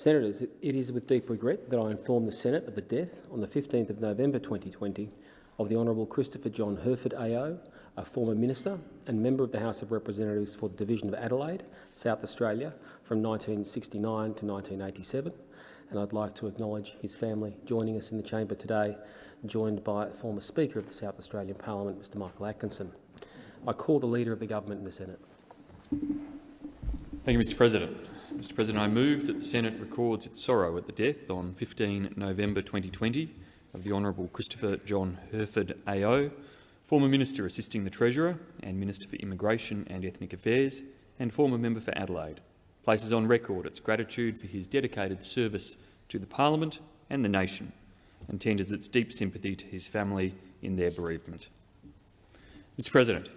Senators, it is with deep regret that I inform the Senate of the death on the 15th of November 2020 of the Honourable Christopher John Hurford AO, a former minister and member of the House of Representatives for the Division of Adelaide, South Australia, from 1969 to 1987. And I'd like to acknowledge his family joining us in the chamber today, joined by former Speaker of the South Australian Parliament, Mr Michael Atkinson. I call the Leader of the Government in the Senate. Thank you, Mr President. Mr. President, I move that the Senate records its sorrow at the death on 15 November 2020 of the Honourable Christopher John Hurford AO, former Minister assisting the Treasurer and Minister for Immigration and Ethnic Affairs, and former Member for Adelaide, places on record its gratitude for his dedicated service to the Parliament and the nation, and tenders its deep sympathy to his family in their bereavement. Mr. President,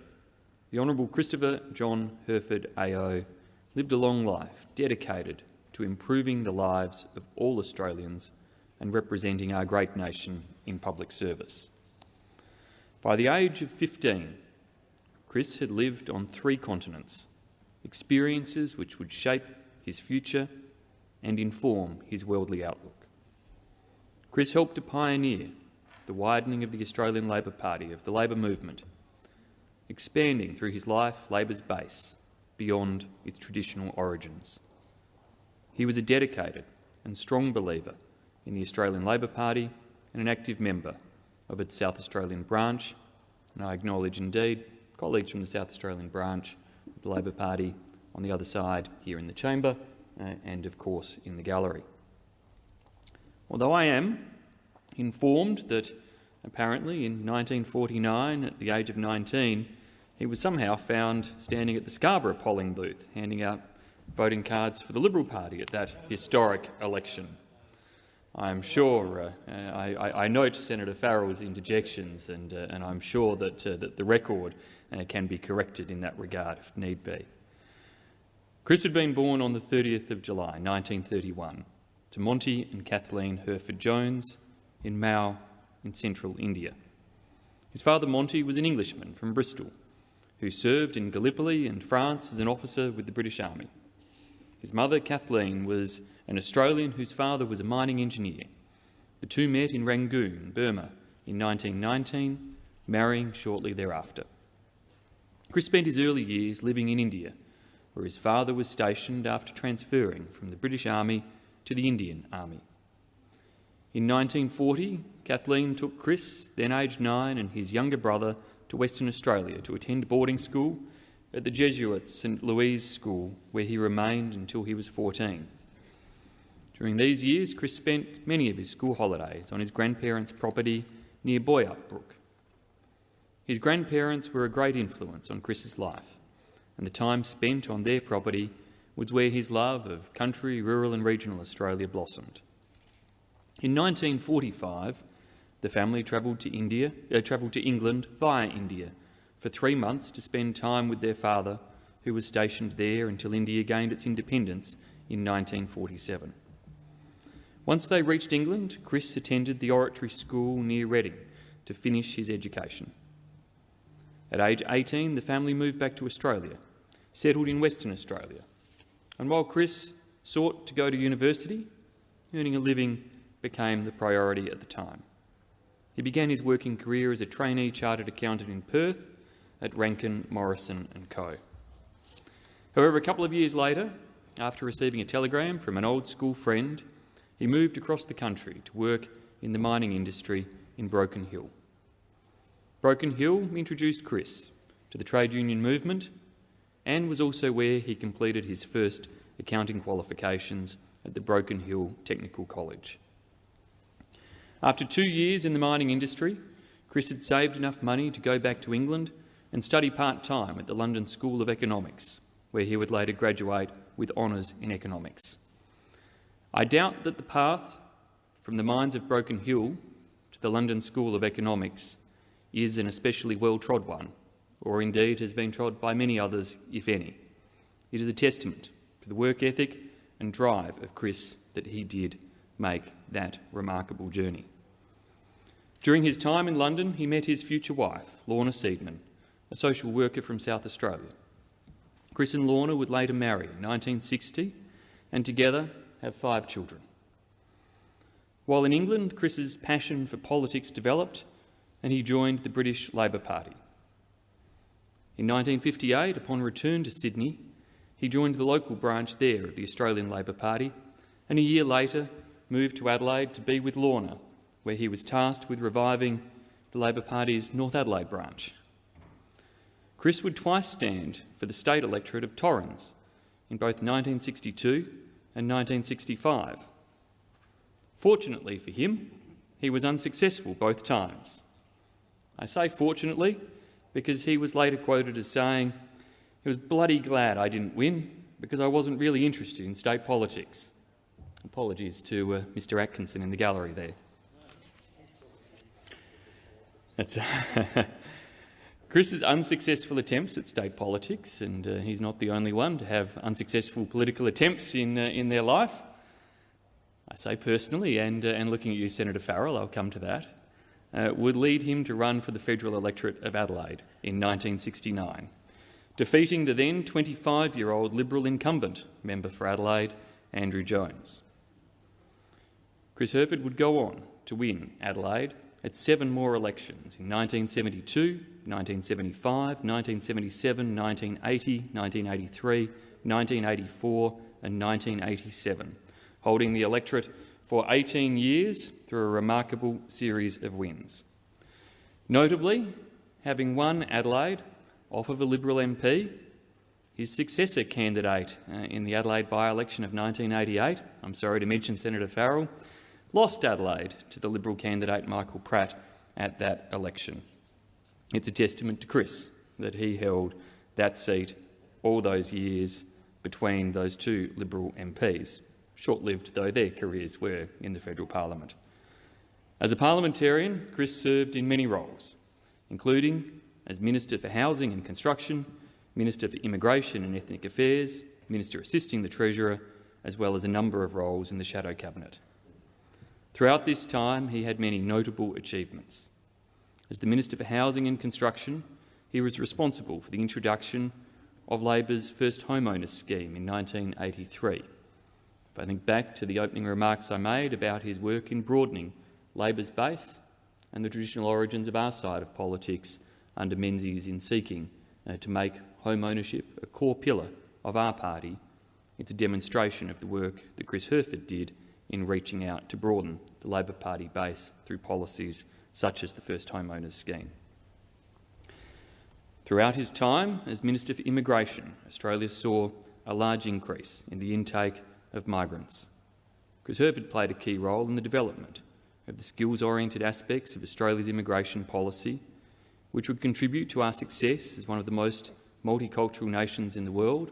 the Honourable Christopher John Hurford AO lived a long life dedicated to improving the lives of all Australians and representing our great nation in public service. By the age of 15, Chris had lived on three continents, experiences which would shape his future and inform his worldly outlook. Chris helped to pioneer the widening of the Australian Labor Party, of the Labor movement, expanding through his life Labor's base beyond its traditional origins. He was a dedicated and strong believer in the Australian Labor Party and an active member of its South Australian branch, and I acknowledge indeed colleagues from the South Australian branch of the Labor Party on the other side here in the chamber uh, and, of course, in the gallery. Although I am informed that apparently in 1949, at the age of 19, he was somehow found standing at the Scarborough polling booth, handing out voting cards for the Liberal Party at that historic election. I'm sure, uh, I, I, note Senator Farrell's interjections, and, uh, and I'm sure that, uh, that the record uh, can be corrected in that regard if need be. Chris had been born on the 30th of July 1931 to Monty and Kathleen Hurford Jones in Mhow in central India. His father Monty was an Englishman from Bristol who served in Gallipoli and France as an officer with the British Army. His mother, Kathleen, was an Australian whose father was a mining engineer. The two met in Rangoon, Burma, in 1919, marrying shortly thereafter. Chris spent his early years living in India, where his father was stationed after transferring from the British Army to the Indian Army. In 1940, Kathleen took Chris, then aged nine, and his younger brother to Western Australia to attend boarding school at the Jesuit St Louis School, where he remained until he was 14. During these years, Chris spent many of his school holidays on his grandparents' property near Boyup Brook. His grandparents were a great influence on Chris's life, and the time spent on their property was where his love of country, rural and regional Australia blossomed. In 1945, the family travelled to India, uh, travelled to England via India for three months to spend time with their father, who was stationed there until India gained its independence in 1947. Once they reached England, Chris attended the oratory school near Reading to finish his education. At age 18, the family moved back to Australia, settled in Western Australia. And while Chris sought to go to university, earning a living became the priority at the time. He began his working career as a trainee chartered accountant in Perth at Rankin, Morrison and Co. However, a couple of years later, after receiving a telegram from an old school friend, he moved across the country to work in the mining industry in Broken Hill. Broken Hill introduced Chris to the trade union movement and was also where he completed his first accounting qualifications at the Broken Hill Technical College. After two years in the mining industry, Chris had saved enough money to go back to England and study part-time at the London School of Economics, where he would later graduate with honours in economics. I doubt that the path from the mines of Broken Hill to the London School of Economics is an especially well-trod one, or indeed has been trod by many others, if any. It is a testament to the work ethic and drive of Chris that he did make that remarkable journey. During his time in London, he met his future wife, Lorna Seidman, a social worker from South Australia. Chris and Lorna would later marry in 1960 and together have five children. While in England, Chris's passion for politics developed and he joined the British Labor Party. In 1958, upon return to Sydney, he joined the local branch there of the Australian Labor Party and a year later moved to Adelaide to be with Lorna, where he was tasked with reviving the Labor Party's North Adelaide branch. Chris would twice stand for the state electorate of Torrens in both 1962 and 1965. Fortunately for him, he was unsuccessful both times. I say fortunately because he was later quoted as saying, he was bloody glad I didn't win because I wasn't really interested in state politics. Apologies to uh, Mr Atkinson in the gallery there. That's Chris's unsuccessful attempts at state politics, and uh, he's not the only one to have unsuccessful political attempts in, uh, in their life. I say personally, and, uh, and looking at you, Senator Farrell, I'll come to that, uh, would lead him to run for the federal electorate of Adelaide in 1969, defeating the then 25-year-old Liberal incumbent member for Adelaide, Andrew Jones. Chris Hurford would go on to win Adelaide at seven more elections in 1972, 1975, 1977, 1980, 1983, 1984 and 1987, holding the electorate for 18 years through a remarkable series of wins. Notably, having won Adelaide off of a Liberal MP, his successor candidate uh, in the Adelaide by-election of 1988, I'm sorry to mention Senator Farrell, lost Adelaide to the Liberal candidate Michael Pratt at that election. It's a testament to Chris that he held that seat all those years between those two Liberal MPs, short-lived though their careers were in the federal parliament. As a parliamentarian, Chris served in many roles, including as Minister for Housing and Construction, Minister for Immigration and Ethnic Affairs, Minister assisting the Treasurer, as well as a number of roles in the Shadow Cabinet. Throughout this time, he had many notable achievements. As the Minister for Housing and Construction, he was responsible for the introduction of Labor's first homeowners scheme in 1983. If I think back to the opening remarks I made about his work in broadening Labor's base and the traditional origins of our side of politics under Menzies in seeking uh, to make home ownership a core pillar of our party, it's a demonstration of the work that Chris Hurford did in reaching out to broaden the Labor Party base through policies such as the First Homeowners Scheme. Throughout his time as Minister for Immigration, Australia saw a large increase in the intake of migrants. Chris Hurford played a key role in the development of the skills-oriented aspects of Australia's immigration policy, which would contribute to our success as one of the most multicultural nations in the world,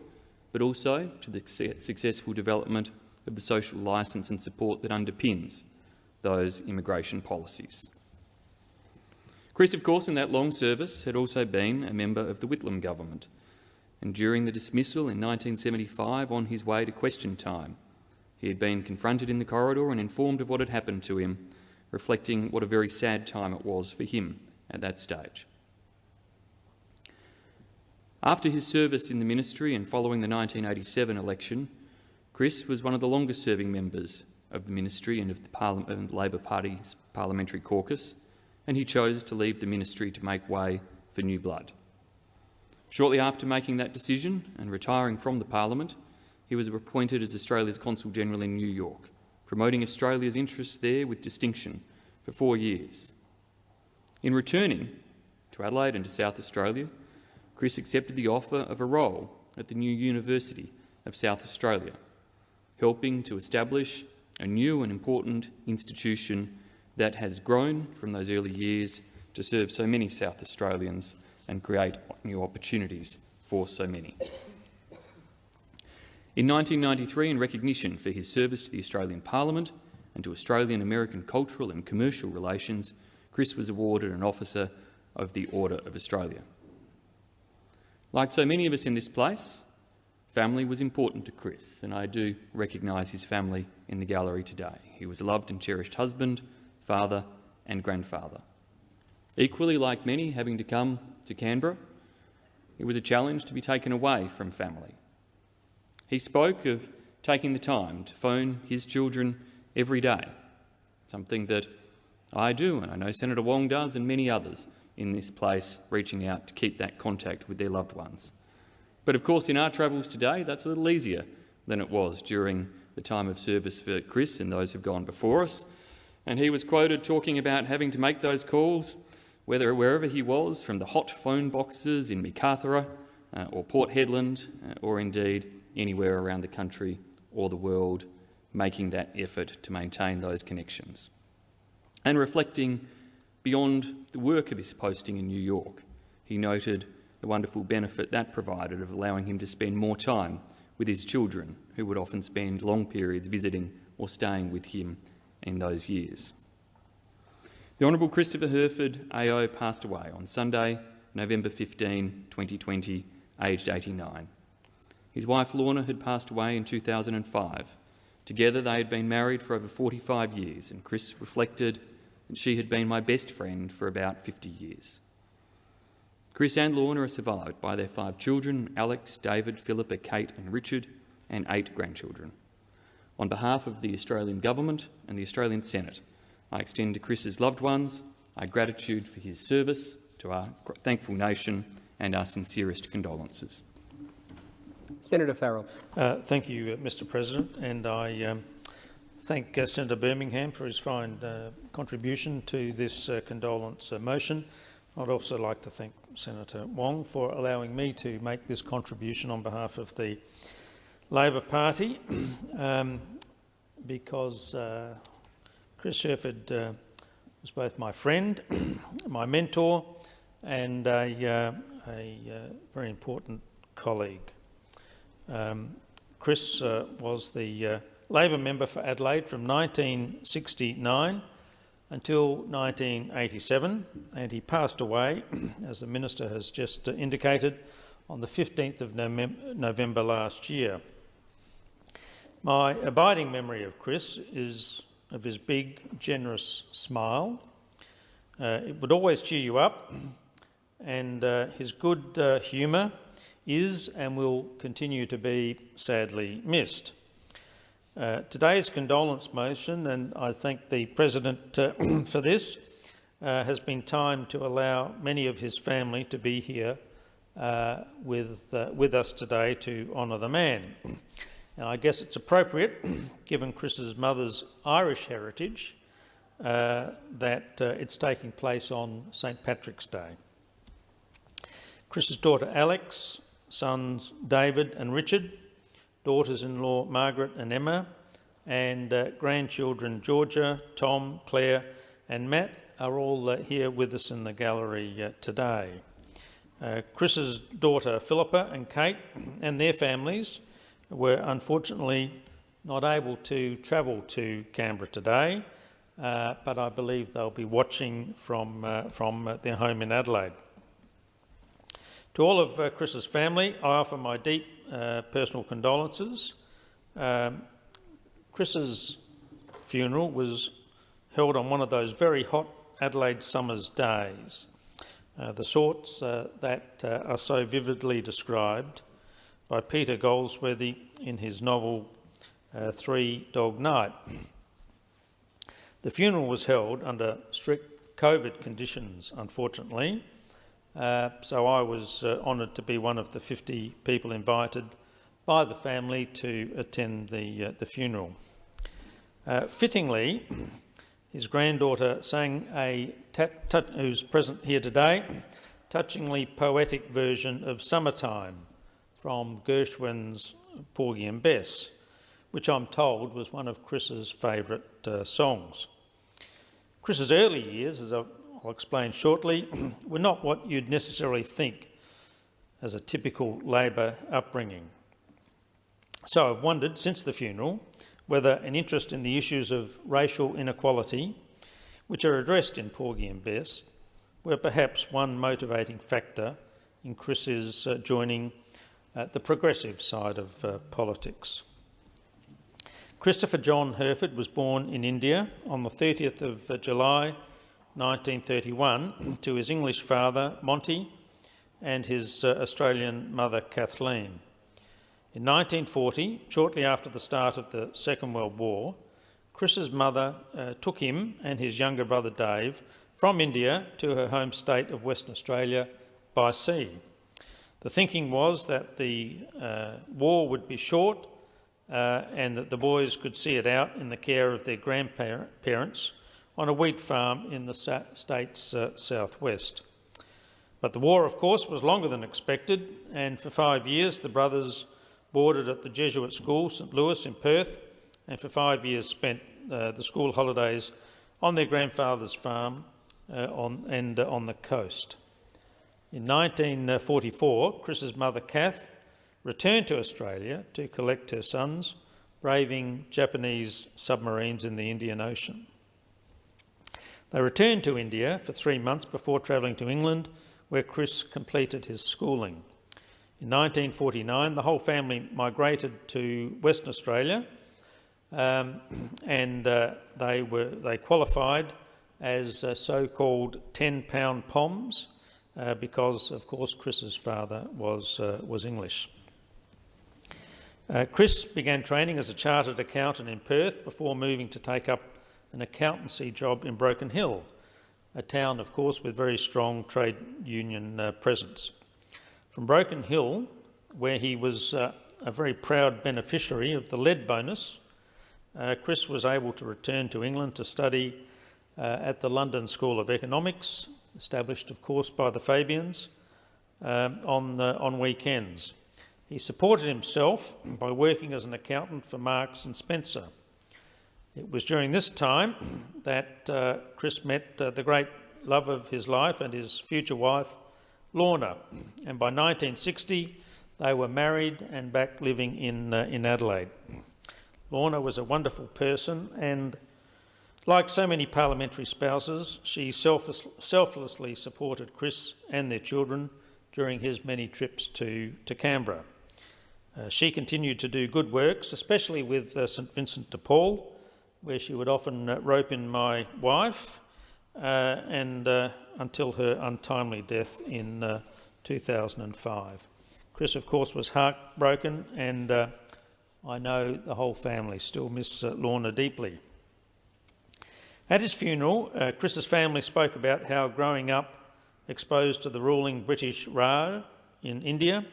but also to the successful development of the social licence and support that underpins those immigration policies. Chris, of course, in that long service had also been a member of the Whitlam government, and during the dismissal in 1975 on his way to question time, he had been confronted in the corridor and informed of what had happened to him, reflecting what a very sad time it was for him at that stage. After his service in the ministry and following the 1987 election, Chris was one of the longest-serving members of the ministry and of the, Parliament, Labor Party's parliamentary caucus, and he chose to leave the ministry to make way for new blood. Shortly after making that decision and retiring from the parliament, he was appointed as Australia's Consul General in New York, promoting Australia's interests there with distinction for four years. In returning to Adelaide and to South Australia, Chris accepted the offer of a role at the new University of South Australia, helping to establish a new and important institution that has grown from those early years to serve so many South Australians and create new opportunities for so many. In 1993, in recognition for his service to the Australian Parliament and to Australian-American cultural and commercial relations, Chris was awarded an Officer of the Order of Australia. Like so many of us in this place, Family was important to Chris, and I do recognise his family in the gallery today. He was a loved and cherished husband, father and grandfather. Equally like many having to come to Canberra, it was a challenge to be taken away from family. He spoke of taking the time to phone his children every day, something that I do and I know Senator Wong does and many others in this place reaching out to keep that contact with their loved ones. But of course in our travels today that's a little easier than it was during the time of service for Chris and those who've gone before us. And he was quoted talking about having to make those calls whether wherever he was, from the hot phone boxes in Meekatharra uh, or Port Hedland, uh, or indeed anywhere around the country or the world, making that effort to maintain those connections. And reflecting beyond the work of his posting in New York, he noted the wonderful benefit that provided of allowing him to spend more time with his children, who would often spend long periods visiting or staying with him in those years. The Honourable Christopher Hurford AO passed away on Sunday, November 15, 2020, aged 89. His wife Lorna had passed away in 2005. Together they had been married for over 45 years and Chris reflected that she had been my best friend for about 50 years. Chris and Lorna are survived by their five children, Alex, David, Philippa, Kate and Richard, and eight grandchildren. On behalf of the Australian Government and the Australian Senate, I extend to Chris's loved ones our gratitude for his service to our thankful nation and our sincerest condolences. Senator Farrell. Uh, thank you, uh, Mr President, and I um, thank uh, Senator Birmingham for his fine uh, contribution to this uh, condolence uh, motion. I'd also like to thank Senator Wong for allowing me to make this contribution on behalf of the Labor Party um, because Chris Hurford uh, was both my friend, my mentor, and a, uh, a uh, very important colleague. Um, Chris uh, was the uh, Labor member for Adelaide from 1969 until 1987, and he passed away, as the Minister has just indicated, on the 15th of November last year. My abiding memory of Chris is of his big, generous smile. Uh, it would always cheer you up, and uh, his good uh, humour is and will continue to be sadly missed. Uh, today's condolence motion, and I thank the President uh, for this, uh, has been timed to allow many of his family to be here with, with us today to honour the man. And I guess it's appropriate, given Chris's mother's Irish heritage, uh, that uh, it's taking place on St Patrick's Day. Chris's daughter Alex, sons David and Richard, daughters-in-law Margaret and Emma, and uh, grandchildren Georgia, Tom, Claire and Matt are all uh, here with us in the gallery uh, today. Uh, Chris's daughter Philippa and Kate and their families were unfortunately not able to travel to Canberra today, uh, but I believe they'll be watching from, uh, from their home in Adelaide. To all of uh, Chris's family, I offer my deep uh, personal condolences. Um, Chris's funeral was held on one of those very hot Adelaide summer's days, uh, the sorts that are so vividly described by Peter Goldsworthy in his novel uh, Three Dog Night. The funeral was held under strict COVID conditions, unfortunately, uh, so I was uh, honoured to be one of the 50 people invited by the family to attend the, uh, the funeral. Uh, fittingly, his granddaughter sang a, who's present here today, touchingly poetic version of Summertime, from Gershwin's Porgy and Bess, which I'm told was one of Chris's favourite uh, songs. Chris's early years, as I'll explain shortly, were not what you'd necessarily think as a typical Labor upbringing. So I've wondered since the funeral whether an interest in the issues of racial inequality, which are addressed in Porgy and Bess, were perhaps one motivating factor in Chris's uh, joining uh, the progressive side of uh, politics. Christopher John Hurford was born in India on the 30th of uh, July 1931 to his English father Monty and his uh, Australian mother Kathleen. In 1940, shortly after the start of the Second World War, Chris's mother uh, took him and his younger brother Dave from India to her home state of Western Australia by sea. The thinking was that the uh, war would be short uh, and that the boys could see it out in the care of their grandparents on a wheat farm in the state's uh, southwest. But the war, of course, was longer than expected, and for five years the brothers boarded at the Jesuit school, St Louis in Perth, and for five years spent uh, the school holidays on their grandfather's farm uh, on, and uh, on the coast. In 1944, Chris's mother, Kath, returned to Australia to collect her sons, braving Japanese submarines in the Indian Ocean. They returned to India for three months before travelling to England, where Chris completed his schooling. In 1949, the whole family migrated to Western Australia, um, and uh, they were they qualified as uh, so-called 10-pound POMs, uh, because, of course, Chris's father was uh, was English. Uh, Chris began training as a chartered accountant in Perth before moving to take up an accountancy job in Broken Hill, a town, of course, with very strong trade union uh, presence. From Broken Hill, where he was uh, a very proud beneficiary of the lead bonus, uh, Chris was able to return to England to study uh, at the London School of Economics, established, of course, by the Fabians, um, on, on weekends. He supported himself by working as an accountant for Marks and Spencer. It was during this time that uh, Chris met uh, the great love of his life and his future wife, Lorna, and by 1960 they were married and back living in, uh, in Adelaide. Lorna was a wonderful person and like so many parliamentary spouses, she selfless, selflessly supported Chris and their children during his many trips to, to Canberra. Uh, she continued to do good works, especially with uh, St Vincent de Paul, where she would often uh, rope in my wife, uh, and uh, until her untimely death in uh, 2005. Chris, of course, was heartbroken, and I know the whole family still miss Lorna deeply. At his funeral, Chris's family spoke about how growing up exposed to the ruling British Raj in India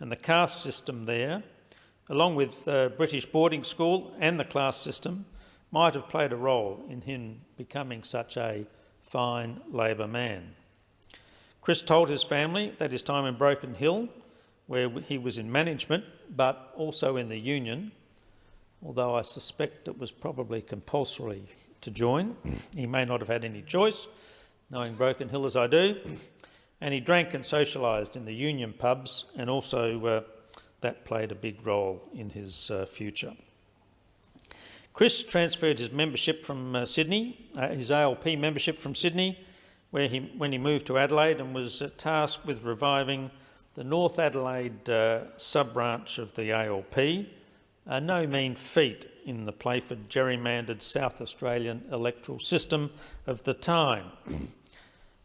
and the caste system there, along with uh, British boarding school and the class system, might have played a role in him becoming such a fine Labor man. Chris told his family that his time in Broken Hill, where he was in management but also in the union, although I suspect it was probably compulsory to join, he may not have had any choice, knowing Broken Hill as I do, and he drank and socialised in the union pubs, and also uh, that played a big role in his uh, future. Chris transferred his membership from uh, Sydney, uh, his ALP membership from Sydney, where he, when he moved to Adelaide and was uh, tasked with reviving the North Adelaide uh, sub-branch of the ALP, a no mean feat in the Playford gerrymandered South Australian electoral system of the time.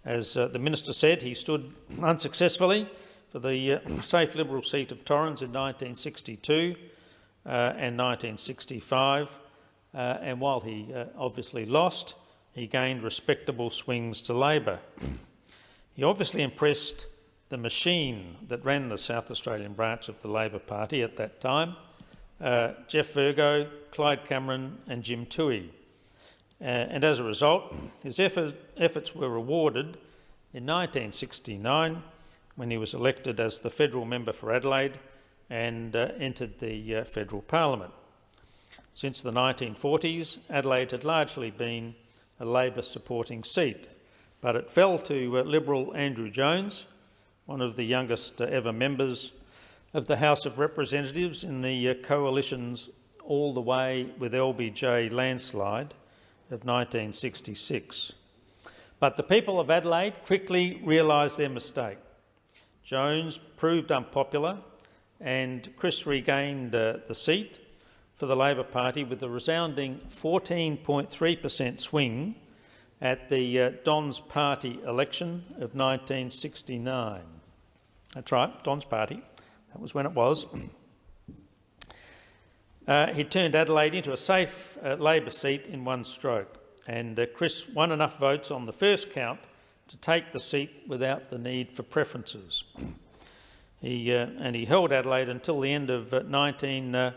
As uh, the Minister said, he stood unsuccessfully for the uh, safe Liberal seat of Torrens in 1962 uh, and 1965, uh, and while he uh, obviously lost, he gained respectable swings to Labor. he obviously impressed the machine that ran the South Australian branch of the Labor Party at that time, uh, Geoff Virgo, Clyde Cameron and Jim Toohey. Uh, and as a result, his effort, efforts were rewarded in 1969 when he was elected as the federal member for Adelaide and uh, entered the uh, federal parliament. Since the 1940s, Adelaide had largely been a Labor supporting seat, but it fell to uh, Liberal Andrew Jones, one of the youngest uh, ever members of the House of Representatives in the uh, coalition's all the way with LBJ landslide, of 1966. But the people of Adelaide quickly realised their mistake. Jones proved unpopular and Chris regained uh, the seat for the Labor Party with a resounding 14.3 per cent swing at the uh, Don's Party election of 1969. That's right, Don's Party. That was when it was. uh, he turned Adelaide into a safe uh, Labor seat in one stroke, and uh, Chris won enough votes on the first count to take the seat without the need for preferences. he, uh, and he held Adelaide until the end of uh, 19...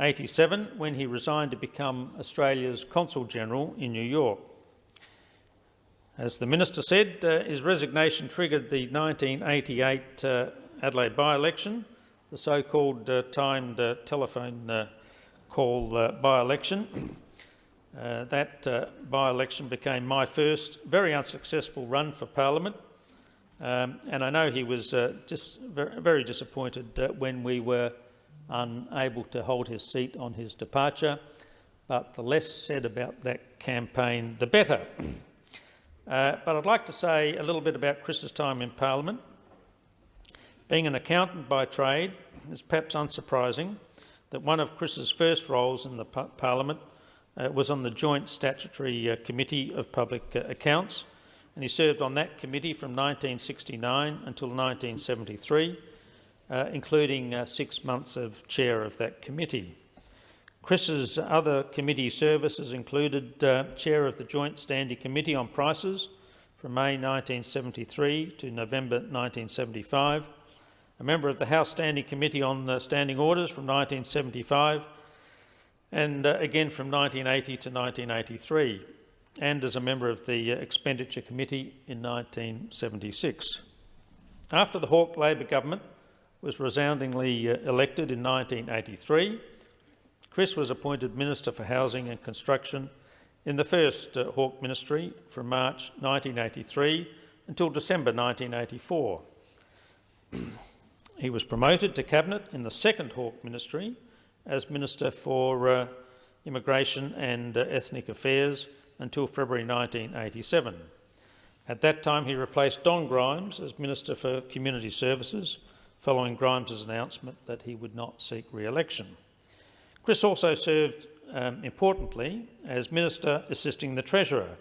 87 when he resigned to become Australia's Consul General in New York. As the Minister said, uh, his resignation triggered the 1988 uh, Adelaide by-election, the so-called uh, timed uh, telephone uh, call uh, by-election. that by-election became my first very unsuccessful run for parliament, um, and I know he was dis very disappointed when we were unable to hold his seat on his departure, but the less said about that campaign, the better. Uh, but I'd like to say a little bit about Chris's time in Parliament. Being an accountant by trade, it's perhaps unsurprising that one of Chris's first roles in the Parliament uh, was on the Joint Statutory uh, Committee of Public uh, Accounts, and he served on that committee from 1969 until 1973, uh, including uh, six months of chair of that committee. Chris's other committee services included uh, chair of the Joint Standing Committee on Prices from May 1973 to November 1975, a member of the House Standing Committee on the Standing Orders from 1975 and uh, again from 1980 to 1983 and as a member of the uh, Expenditure Committee in 1976. After the Hawke Labor government was resoundingly uh, elected in 1983, Chris was appointed Minister for Housing and Construction in the first uh, Hawke ministry from March 1983 until December 1984. he was promoted to Cabinet in the second Hawke ministry as Minister for uh, Immigration and uh, Ethnic Affairs until February 1987. At that time, he replaced Don Grimes as Minister for Community Services, following Grimes's announcement that he would not seek re-election. Chris also served, um, importantly, as Minister assisting the Treasurer,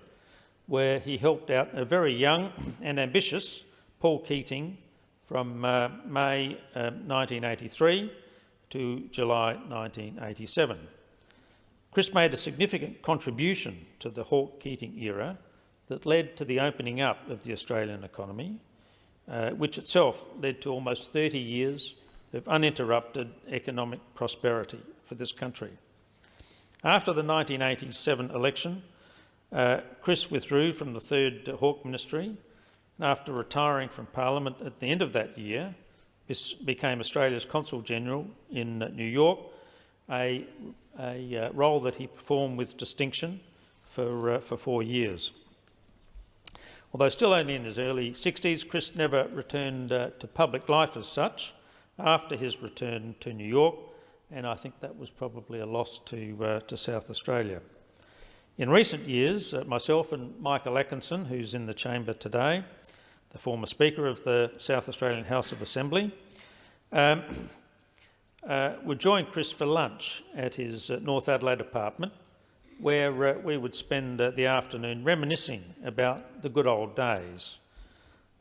where he helped out a very young and ambitious Paul Keating from uh, May uh, 1983 to July 1987. Chris made a significant contribution to the Hawke-Keating era that led to the opening up of the Australian economy, uh, which itself led to almost 30 years of uninterrupted economic prosperity for this country. After the 1987 election, uh, Chris withdrew from the third Hawke ministry after retiring from Parliament at the end of that year, became Australia's Consul General in New York, a a uh, role that he performed with distinction for, uh, for four years. Although still only in his early 60s, Chris never returned uh, to public life as such after his return to New York, and I think that was probably a loss to, uh, to South Australia. In recent years, uh, myself and Michael Atkinson, who's in the chamber today, the former Speaker of the South Australian House of Assembly, um, uh, would join Chris for lunch at his uh, North Adelaide apartment, where uh, we would spend uh, the afternoon reminiscing about the good old days.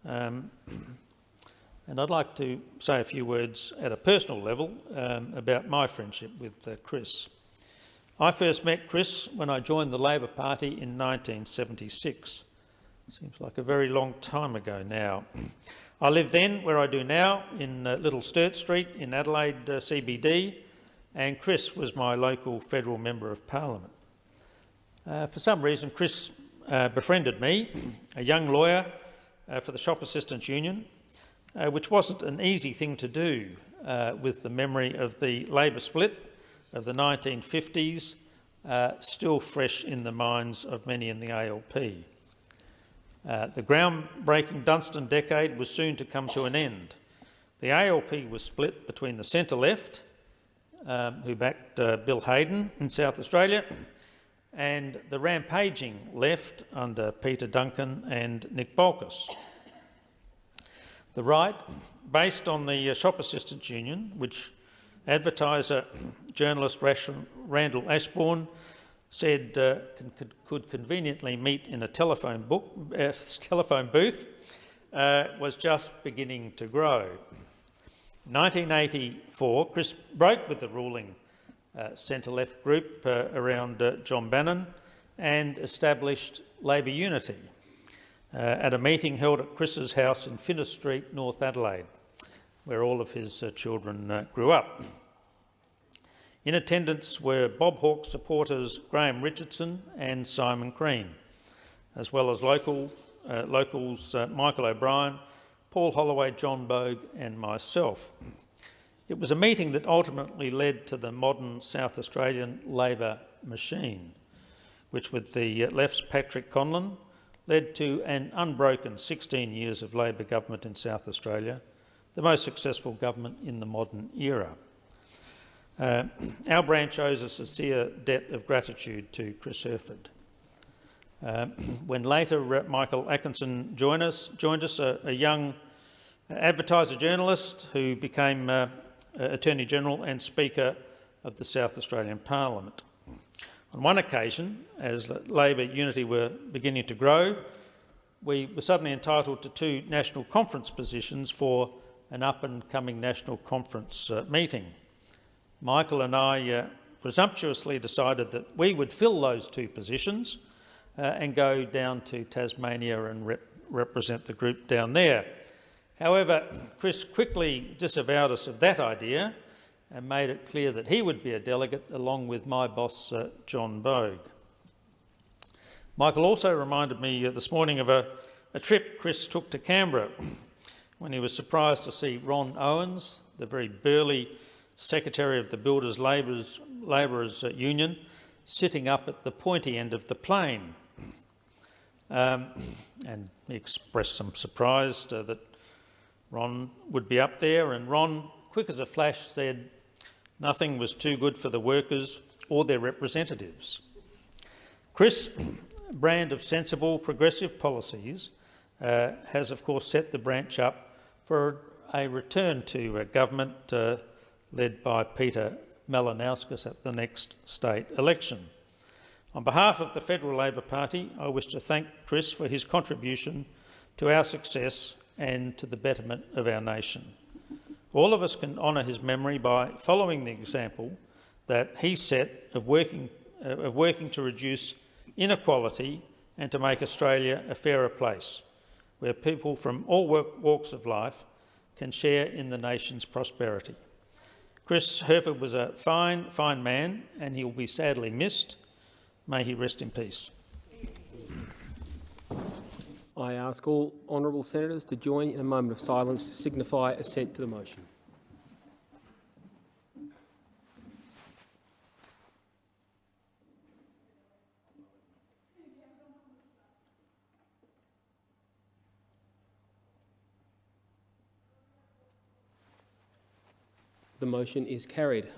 Um, and I'd like to say a few words at a personal level um, about my friendship with uh, Chris. I first met Chris when I joined the Labor Party in 1976. Seems like a very long time ago now. I lived then, where I do now, in uh, Little Sturt Street in Adelaide uh, CBD, and Chris was my local federal member of parliament. Uh, for some reason, Chris uh, befriended me, a young lawyer uh, for the Shop Assistants Union, uh, which wasn't an easy thing to do with the memory of the Labor split of the 1950s, still fresh in the minds of many in the ALP. Uh, the groundbreaking Dunstan decade was soon to come to an end. The ALP was split between the centre-left, um, who backed uh, Bill Hayden in South Australia, and the rampaging left under Peter Duncan and Nick Bolkus. The right, based on the uh, Shop Assistants Union, which advertiser journalist Randall Ashbourne said uh, could, conveniently meet in a telephone, book, uh, telephone booth uh, was just beginning to grow. 1984, Chris broke with the ruling centre-left group uh, around uh, John Bannon and established Labor Unity uh, at a meeting held at Chris's house in Finnis Street, North Adelaide, where all of his uh, children uh, grew up. In attendance were Bob Hawke supporters Graham Richardson and Simon Crean, as well as local, uh, locals uh, Michael O'Brien, Paul Holloway, John Bogue and myself. It was a meeting that ultimately led to the modern South Australian Labor machine, which with the left's Patrick Conlon led to an unbroken 16 years of Labor government in South Australia, the most successful government in the modern era. Uh, our branch owes a sincere debt of gratitude to Chris Hurford. Uh, when later uh, Michael Atkinson joined us, joined us a, a young advertiser journalist who became uh, Attorney General and Speaker of the South Australian Parliament. On one occasion, as Labor unity were beginning to grow, we were suddenly entitled to two national conference positions for an up-and-coming national conference uh, meeting. Michael and I uh, presumptuously decided that we would fill those two positions uh, and go down to Tasmania and rep represent the group down there. However, Chris quickly disavowed us of that idea and made it clear that he would be a delegate along with my boss, uh, John Bogue. Michael also reminded me uh, this morning of a, a trip Chris took to Canberra when he was surprised to see Ron Owens, the very burly secretary of the Builders Labourers, Labourers uh, Union, sitting up at the pointy end of the plane. Um, and he expressed some surprise uh, that Ron would be up there, and Ron, quick as a flash, said nothing was too good for the workers or their representatives. Chris, brand of sensible, progressive policies, uh, has of course set the branch up for a return to uh, government uh, led by Peter Malinauskas at the next state election. On behalf of the Federal Labor Party, I wish to thank Chris for his contribution to our success and to the betterment of our nation. All of us can honour his memory by following the example that he set of working, uh, of working to reduce inequality and to make Australia a fairer place, where people from all walks of life can share in the nation's prosperity. Chris Hurford was a fine, fine man, and he will be sadly missed. May he rest in peace. I ask all honourable senators to join in a moment of silence to signify assent to the motion. The motion is carried.